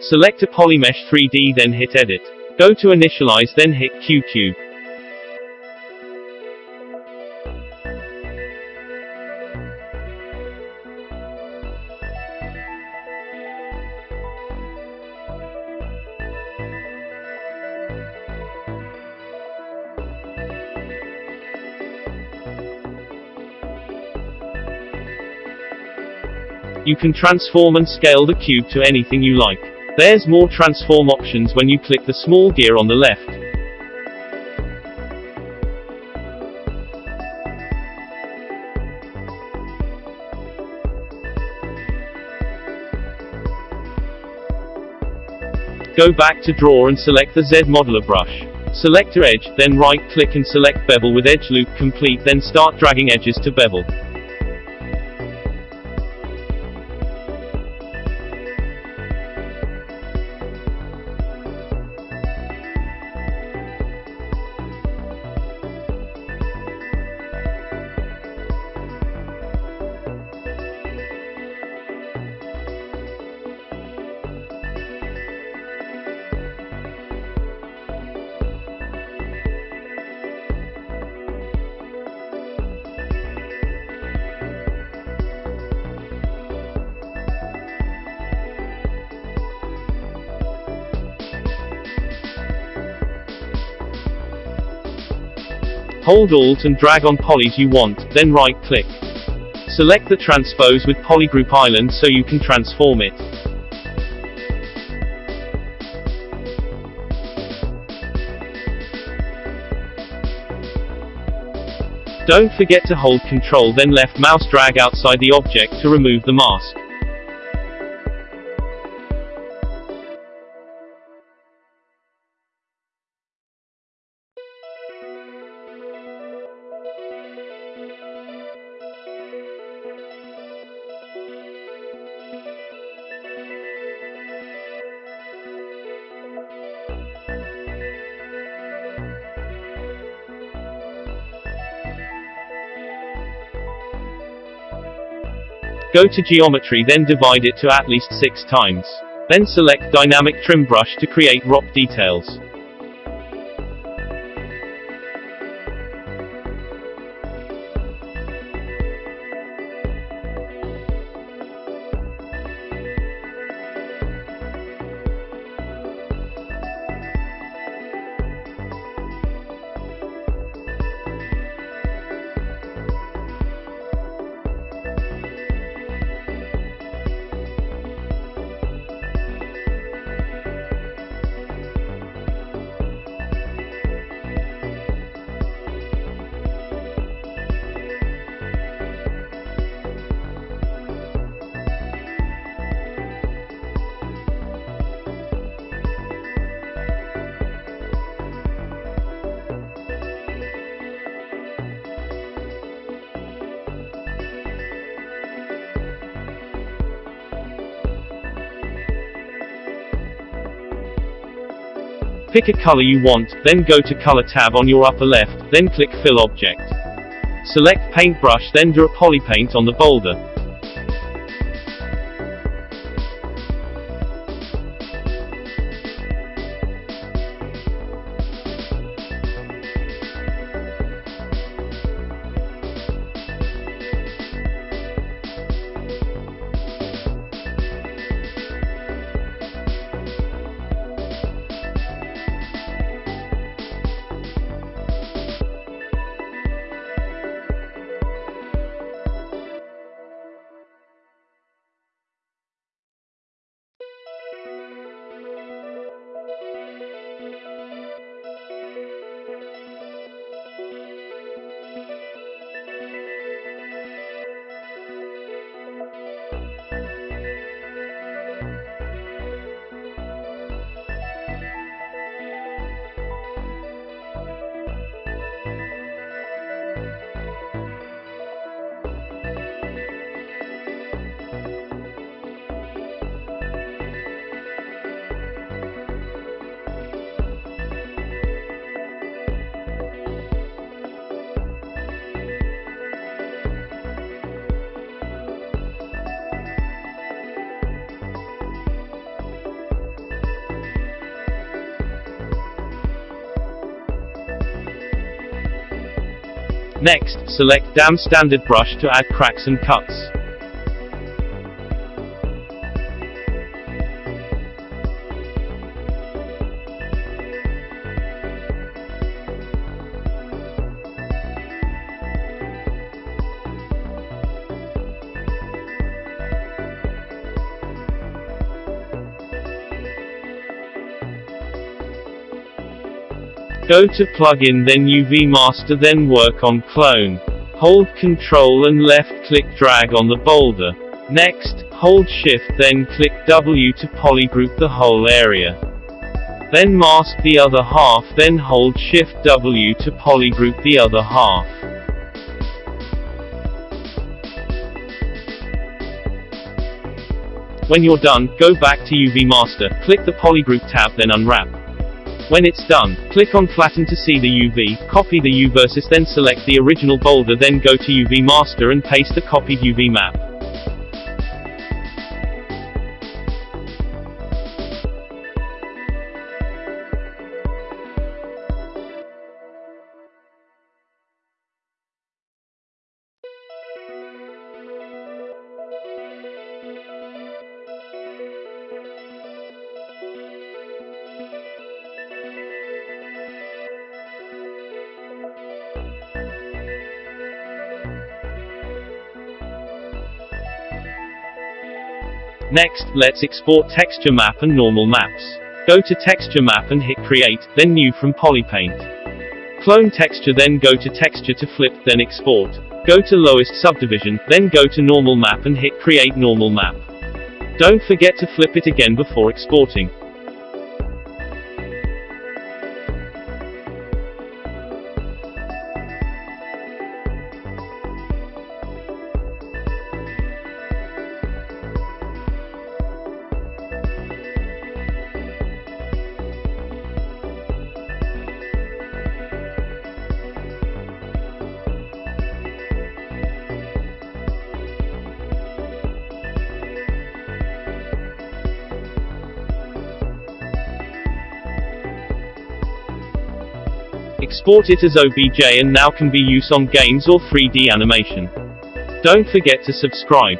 Select a Polymesh 3D then hit Edit. Go to Initialize then hit QCube. You can transform and scale the cube to anything you like. There's more transform options when you click the small gear on the left. Go back to draw and select the Z modeler brush. Select your edge, then right click and select bevel with edge loop complete then start dragging edges to bevel. Hold Alt and drag on polys you want, then right click. Select the transpose with polygroup island so you can transform it. Don't forget to hold Ctrl then left mouse drag outside the object to remove the mask. Go to geometry then divide it to at least 6 times. Then select dynamic trim brush to create rock details. Pick a color you want, then go to Color tab on your upper left, then click Fill Object. Select Paintbrush then draw Polypaint on the boulder. Next, select Dam Standard Brush to add cracks and cuts. Go to plugin then UV master then work on clone. Hold Ctrl and left click drag on the boulder. Next, hold shift then click W to polygroup the whole area. Then mask the other half then hold shift W to polygroup the other half. When you're done, go back to UV Master, click the Polygroup tab then unwrap. When it's done, click on Flatten to see the UV, copy the UVs then select the original boulder then go to UV Master and paste the copied UV map. Next, let's export texture map and normal maps. Go to texture map and hit create, then new from polypaint. Clone texture then go to texture to flip, then export. Go to lowest subdivision, then go to normal map and hit create normal map. Don't forget to flip it again before exporting. Export it as OBJ and now can be used on games or 3D animation. Don't forget to subscribe.